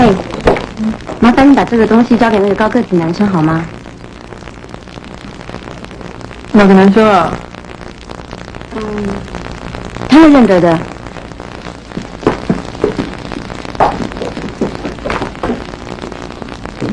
嘿，麻烦你把这个东西交给那个高个子男生好吗？哪个男生啊？他会认得的。